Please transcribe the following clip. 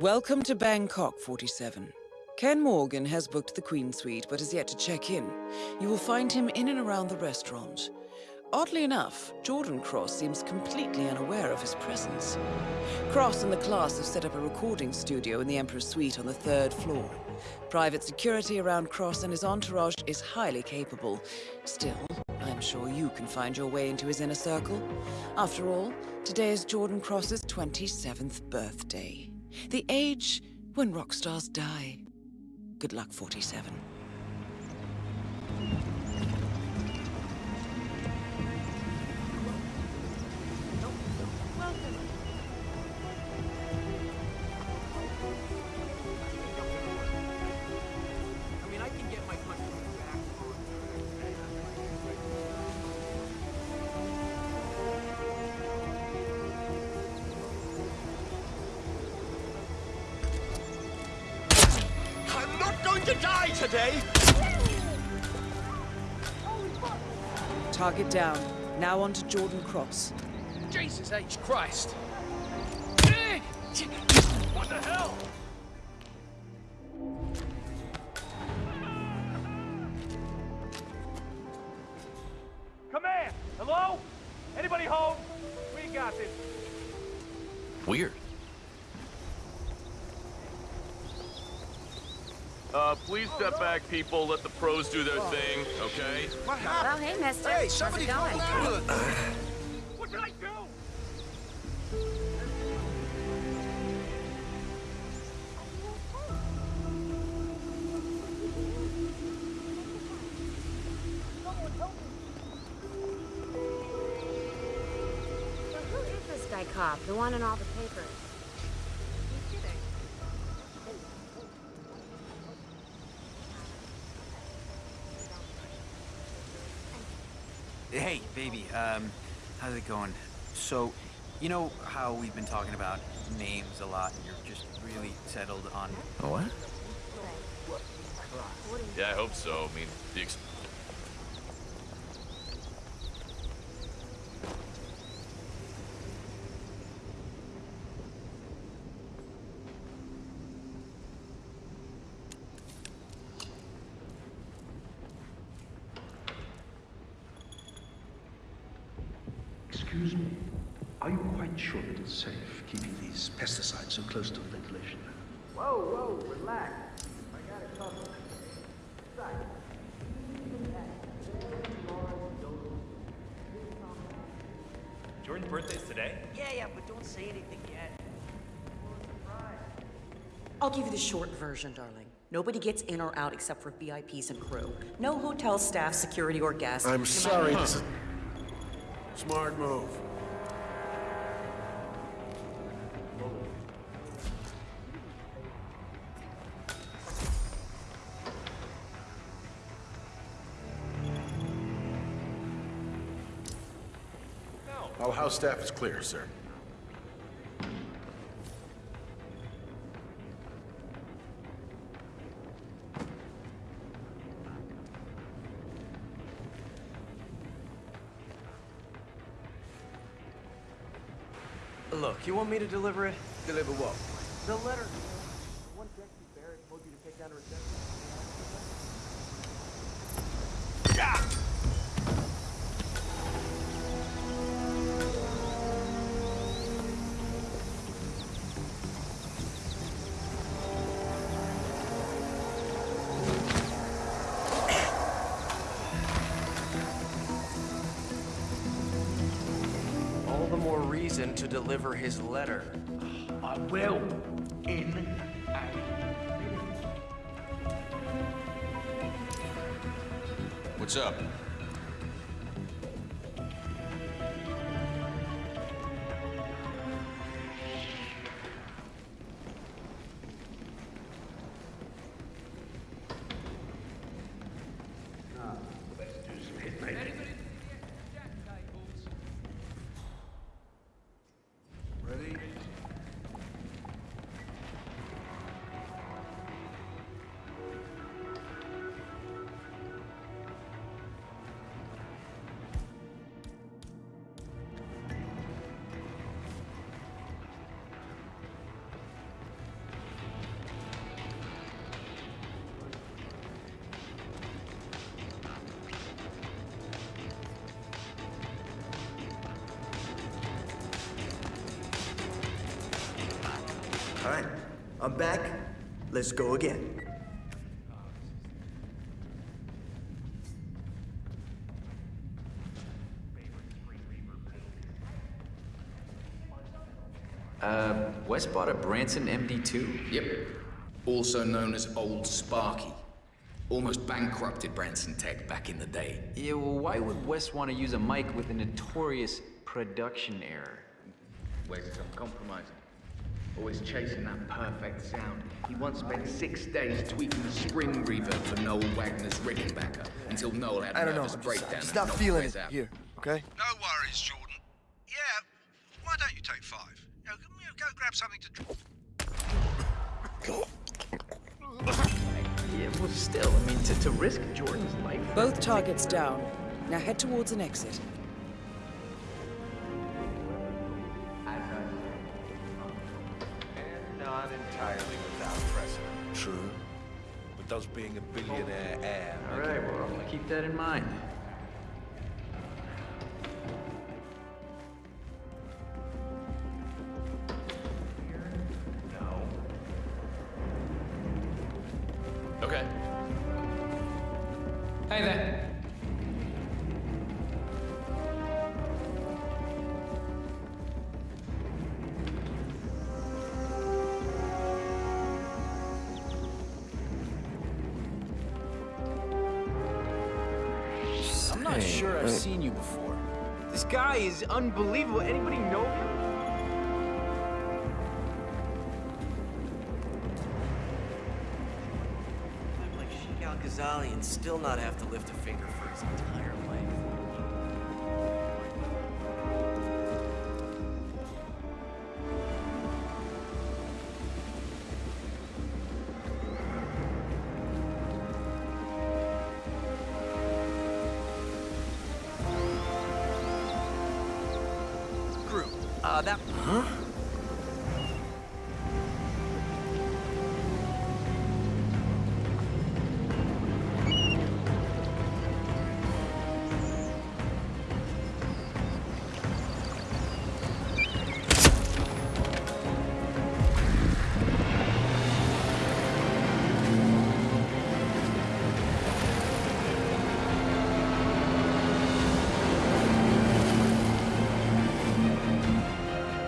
Welcome to Bangkok, 47. Ken Morgan has booked the Queen Suite, but has yet to check in. You will find him in and around the restaurant. Oddly enough, Jordan Cross seems completely unaware of his presence. Cross and the class have set up a recording studio in the Emperor's Suite on the third floor. Private security around Cross and his entourage is highly capable. Still, I'm sure you can find your way into his inner circle. After all, today is Jordan Cross's 27th birthday. The age when rock stars die. Good luck, 47. To die today! Target down. Now on to Jordan Cross. Jesus H. Christ! What the hell? Command! Hello? Anybody home? We got this. Weird. Uh, please step back, people. Let the pros do their thing, okay? What happened? Well, hey, mister. Hey, How's somebody it call going? What did I do? Who is this guy cop? The one in all the papers. Hey, baby, um, how's it going? So, you know how we've been talking about names a lot and you're just really settled on... What? Yeah, I hope so. I mean, the ex- Excuse me. Are you quite sure that it's safe keeping these pesticides so close to the ventilation? Whoa, whoa, relax. I got it covered. Jordan's birthday's today? Yeah, yeah, but don't say anything yet. I'll give you the short version, darling. Nobody gets in or out except for VIPs and crew. No hotel staff, security, or guests. I'm No sorry. matter- This is... Smart move. All house staff is clear, sir. You want me to deliver it? Deliver what? The letter. One Barrett told you to take down to reception. All reason to deliver his letter. I will. In What's up? All right, I'm back. Let's go again. Uh, Wes bought a Branson MD2? Yep. Also known as Old Sparky. Almost bankrupted Branson Tech back in the day. Yeah, well, why would Wes want to use a mic with a notorious production error? Wes is uncompromising. Always chasing that perfect sound. He once spent six days tweaking the spring reverb for Noel Wagner's Rickenbacker until Noel had a I don't know. nervous I'm breakdown. just, just and not feeling it out. here, okay? No worries, Jordan. Yeah, why don't you take five? You go, you know, go grab something to drink. Yeah, well, still, I mean, to, to risk Jordan's life. Both targets down. Now head towards an exit. Entirely without precedent. True. But does being a billionaire oh. heir All make right, it well, more keep that in mind. Okay. Hey there. Not Hey, sure I've seen you before. This guy is unbelievable. Anybody know him? Live like Sheik Al Ghazali and still not have to lift a finger for his entire life. Crew, uh, that... Huh?